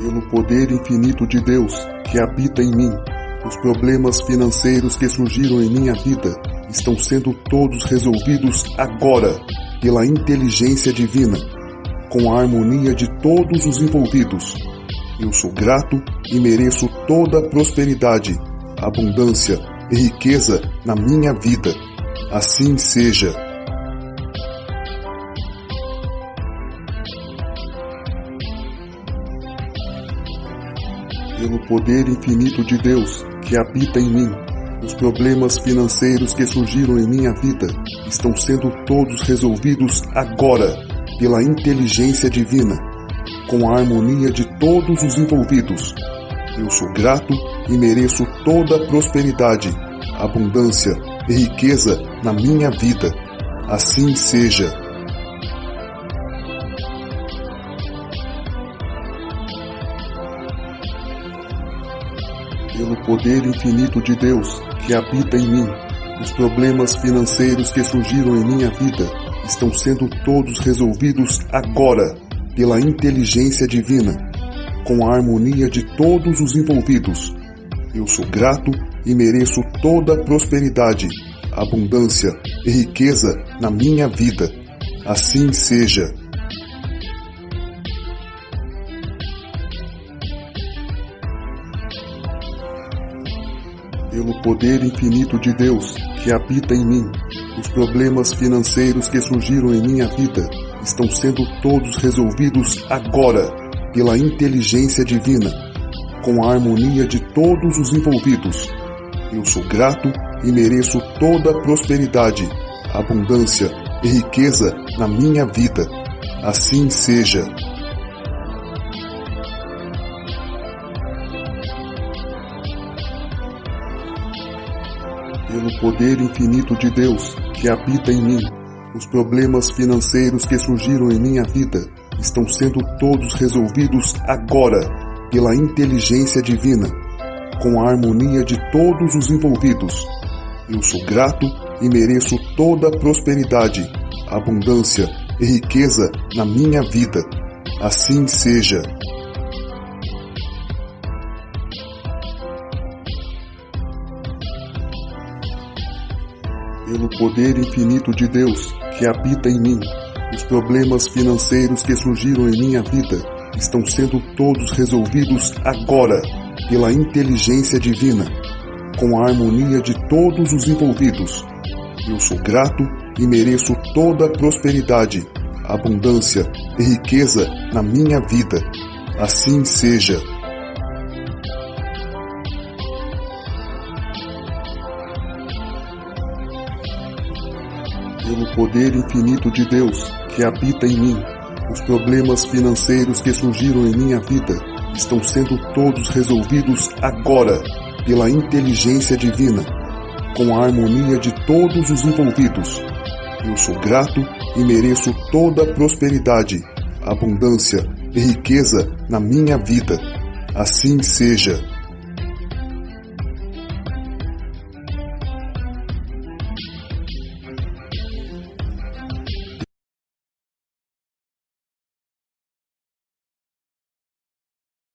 Pelo poder infinito de Deus que habita em mim, os problemas financeiros que surgiram em minha vida estão sendo todos resolvidos agora pela inteligência divina, com a harmonia de todos os envolvidos. Eu sou grato e mereço toda a prosperidade, abundância e riqueza na minha vida. Assim seja. Pelo poder infinito de Deus que habita em mim, os problemas financeiros que surgiram em minha vida estão sendo todos resolvidos agora pela inteligência divina, com a harmonia de todos os envolvidos. Eu sou grato e mereço toda a prosperidade, abundância e riqueza na minha vida. Assim seja. Pelo poder infinito de Deus que habita em mim, os problemas financeiros que surgiram em minha vida estão sendo todos resolvidos agora pela inteligência divina, com a harmonia de todos os envolvidos. Eu sou grato e mereço toda a prosperidade, abundância e riqueza na minha vida. Assim seja. Pelo poder infinito de Deus que habita em mim, os problemas financeiros que surgiram em minha vida estão sendo todos resolvidos agora pela inteligência divina, com a harmonia de todos os envolvidos. Eu sou grato e mereço toda a prosperidade, abundância e riqueza na minha vida. Assim seja. Pelo poder infinito de Deus que habita em mim, os problemas financeiros que surgiram em minha vida estão sendo todos resolvidos agora pela inteligência divina, com a harmonia de todos os envolvidos. Eu sou grato e mereço toda a prosperidade, abundância e riqueza na minha vida. Assim seja. Pelo poder infinito de Deus que habita em mim, os problemas financeiros que surgiram em minha vida estão sendo todos resolvidos agora pela inteligência divina, com a harmonia de todos os envolvidos. Eu sou grato e mereço toda a prosperidade, abundância e riqueza na minha vida. Assim seja. Pelo poder infinito de Deus que habita em mim, os problemas financeiros que surgiram em minha vida estão sendo todos resolvidos agora pela inteligência divina, com a harmonia de todos os envolvidos. Eu sou grato e mereço toda a prosperidade, abundância e riqueza na minha vida. Assim seja.